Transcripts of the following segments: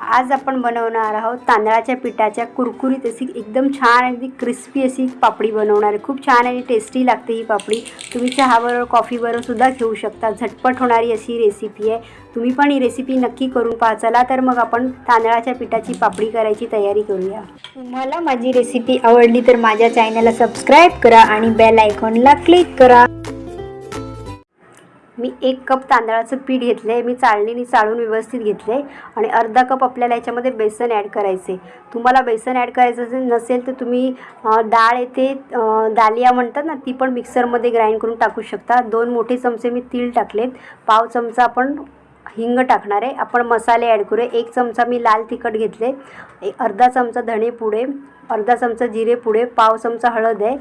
आज आपण बनवणार आहोत तांदळाच्या पिठाच्या कुरकुरीत अशी एकदम छान अगदी क्रिस्पी अशी पापडी बनवणार आहे. खूप छान आणि टेस्टी लागते ही पापडी. तुम्ही चहाबरोबर कॉफीबरोबर सुद्धा घेऊ शकता. झटपट होणारी अशी रेसिपी आहे. तुम्ही पण ही रेसिपी नक्की करून पहा. चला तर मग आपण तांदळाच्या पिठाची पापडी करायची तयारी करूया. तुम्हाला माझी रेसिपी आवडली तर माझ्या चॅनलला सबस्क्राईब करा आणि बेल आयकॉनला क्लिक करा. मी एक कप तांदळाचं पीठ घेतलं आहे मी चाळणीने चाळून व्यवस्थित घेतलं आहे आणि अर्धा कप आपल्याला याच्यामध्ये बेसन ॲड करायचे तुम्हाला बेसन ॲड करायचं असेल नसेल तर तुम्ही डाळ येते दालिया म्हणतात ना ती पण मिक्सरमध्ये ग्राइंड करून टाकू शकता. दोन मोठे चमचे मी तीळ टाकलेत पाव चमचा आपण हिंग टाकणार आहे. आपण मसाले ॲड करूया. एक चमचा मी लाल तिखट घेतले अर्धा चमचा धणे पुडे अर्धा चमचा जिरे पुडे पाव चमचा हळद आहे.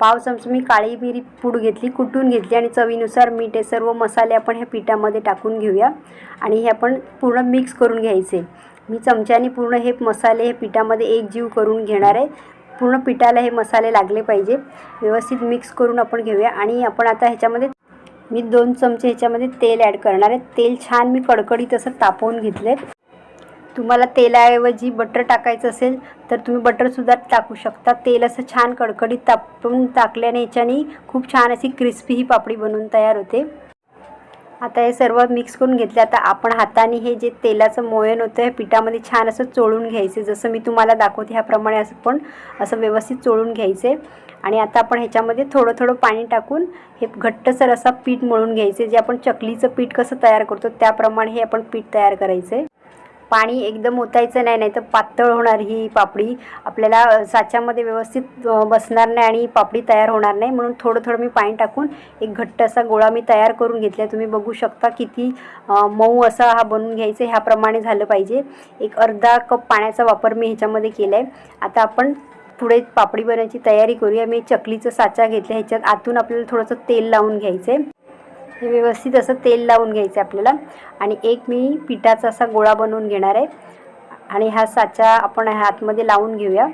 पाव चमचा मी काळी मिरी पूड घेतली कुटून घेतली आणि चवीनुसार मीठ हे सर्व मसाले आपण ह्या पिठामध्ये टाकून घेऊया. आणि हे आपण पूर्ण मिक्स करून घ्यायचे. मी चमच्याने पूर्ण हे मसाले हे पिठामध्ये एक जीव करून घेणार आहे. पूर्ण पिठाला हे मसाले लागले पाहिजे. व्यवस्थित मिक्स करून आपण घेऊया. आणि आपण आता ह्याच्यामध्ये मी दोन चमचे ह्याच्यामध्ये तेल ॲड करणार आहे. तेल छान मी कडकडीत असं तापवून घेतले तुम्हाला तेलाऐवजी बटर टाकायचं असेल तर तुम्ही बटरसुद्धा टाकू शकता. तेल असं छान कडकडीत तापून टाकल्याने याच्याने खूप छान अशी क्रिस्पी ही पापडी बनवून तयार होते. आता हे सर्व मिक्स करून घेतले. आता आपण हाताने हे जे तेलाचं मोयन होतं हे पिठामध्ये छान असं चोळून घ्यायचे. जसं मी तुम्हाला दाखवते ह्याप्रमाणे असं पण असं व्यवस्थित चोळून घ्यायचे. आणि आता आपण ह्याच्यामध्ये थोडं थोडं पाणी टाकून हे घट्टसर असा पीठ मळून घ्यायचे. जे आपण चकलीचं पीठ कसं तयार करतो त्याप्रमाणे हे आपण पीठ तयार करायचं. पाणी एकदम ओतायचं नाही नाही तर पातळ होणार ही पापडी. आपल्याला साच्यामध्ये व्यवस्थित बसणार नाही आणि पापडी तयार होणार नाही. म्हणून थोडं थोडं मी पाणी टाकून एक घट्ट असा गोळा मी तयार करून घेतला तुम्ही बघू शकता किती मऊ असा हा बनवून घ्यायचा आहे. ह्याप्रमाणे झालं पाहिजे. एक अर्धा कप पाण्याचा वापर मी ह्याच्यामध्ये केला आहे आता आपण पुढे पापडी बनवायची तयारी करूया. मी चकलीचं साचा घेतला ह्याच्यात आतून आपल्याला थोडंसं तेल लावून घ्यायचं आहे हे व्यवस्थित असं तेल लावून घ्यायचं आहे आपल्याला. आणि एक मी पिठाचा असा गोळा बनवून घेणार आहे. आणि हा साचा आपण ह्या आतमध्ये लावून घेऊया.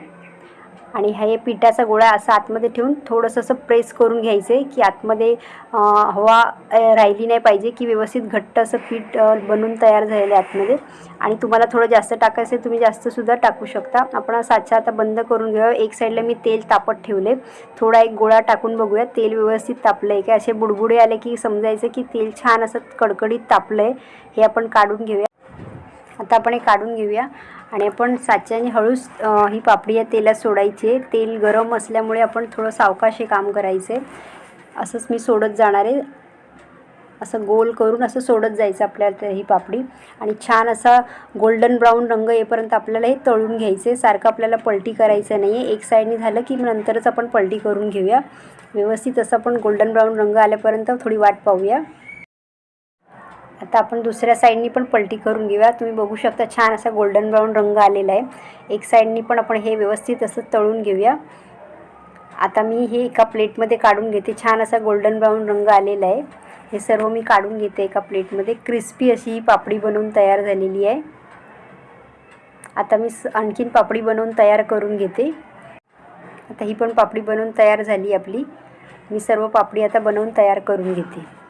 आणि हे पिठाचा गोळा असा आतमध्ये ठेवून थोडंसं असं प्रेस करून घ्यायचं आहे की आतमध्ये हवा राहिली नाही पाहिजे की व्यवस्थित घट्ट असं पीठ बनून तयार झालेलं आहे आतमध्ये. आणि तुम्हाला थोडं जास्त टाकायचं आहे तुम्ही जास्तसुद्धा टाकू शकता. आपण साचा आता बंद करून घेऊया. एक साईडला मी तेल तापत ठेवले थोडा एक गोळा टाकून बघूया तेल व्यवस्थित तापलं आहे की? असे बुडबुडे आले की समजायचं की तेल छान असं कडकडीत तापलं आहे हे आपण काढून घेऊया. आता आपण हे काढून घेऊया. आणि आपण साच्याने हळूच ही पापडी या तेलात सोडायची आहे. तेल गरम असल्यामुळे आपण थोडं सावकाश हे काम करायचे असंच मी सोडत जाणार आहे. असं गोल करून असं सोडत जायचं आपल्याला ही पापडी. आणि छान असा गोल्डन ब्राऊन रंग येईपर्यंत आपल्याला हे तळून घ्यायचं आहे. सारखं आपल्याला पलटी करायचं नाही आहे. एक साईडने झालं की मग नंतरच आपण पलटी करून घेऊया. व्यवस्थित असं आपण गोल्डन ब्राऊन रंग आल्यापर्यंत थोडी वाट पाहूया. आता आपण दुसऱ्या साईडनी पण पलटी करून घेऊया. तुम्ही बघू शकता छान असा गोल्डन ब्राऊन रंग आलेला आहे. एक साईडनी पण आपण हे व्यवस्थित असं तळून घेऊया. आता मी हे एका प्लेटमध्ये काढून घेते. छान असा गोल्डन ब्राऊन रंग आलेला आहे. हे सर्व मी काढून घेते एका प्लेटमध्ये. क्रिस्पी अशी ही पापडी बनवून तयार झालेली आहे. आता मी स- आणखीन पापडी बनवून तयार करून घेते. आता ही पण पापडी बनवून तयार झाली आपली. मी सर्व पापडी आता बनवून तयार करून घेते.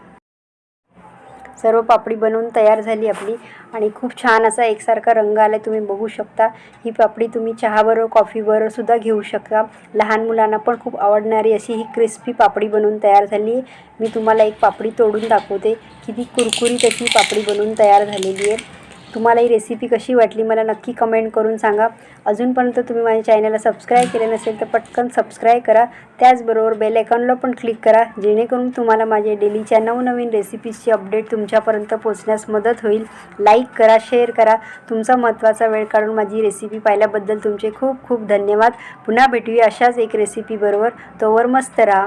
सर्व पापडी बनवून तयार झाली आपली. आणि खूप छान असा एकसारखा रंग आला तुम्ही बघू शकता. ही पापडी तुम्ही चहाबरोबर कॉफीबरोबर सुद्धा घेऊ शकता. लहान मुलांना पण खूप आवडणारी अशी ही क्रिस्पी पापडी बनवून तयार झाली. आहे मी तुम्हाला एक पापडी तोडून दाखवते. किती कुरकुरीत अशी पापडी बनवून तयार झालेली आहे. तुम्हाला ही रेसिपी कशी वाटली मला नक्की कमेंट करून सांगा. अजूनपर्यंत तुम्ही माझ्या चॅनलला सबस्क्राईब केले नसेल तर पटकन सबस्क्राईब करा. त्याचबरोबर बेल आयकॉनला पण क्लिक करा जेणेकरून तुम्हाला माझे डेलीच्या नवनवीन रेसिपीजची अपडेट तुमच्यापर्यंत पोहोचण्यास मदत होईल. लाईक करा शेअर करा. तुमचा महत्त्वाचा वेळ काढून माझी रेसिपी पाहिल्याबद्दल तुमचे खूप खूप धन्यवाद. पुन्हा भेटूया अशाच एक रेसिपीबरोबर तोवर मस्त राहा.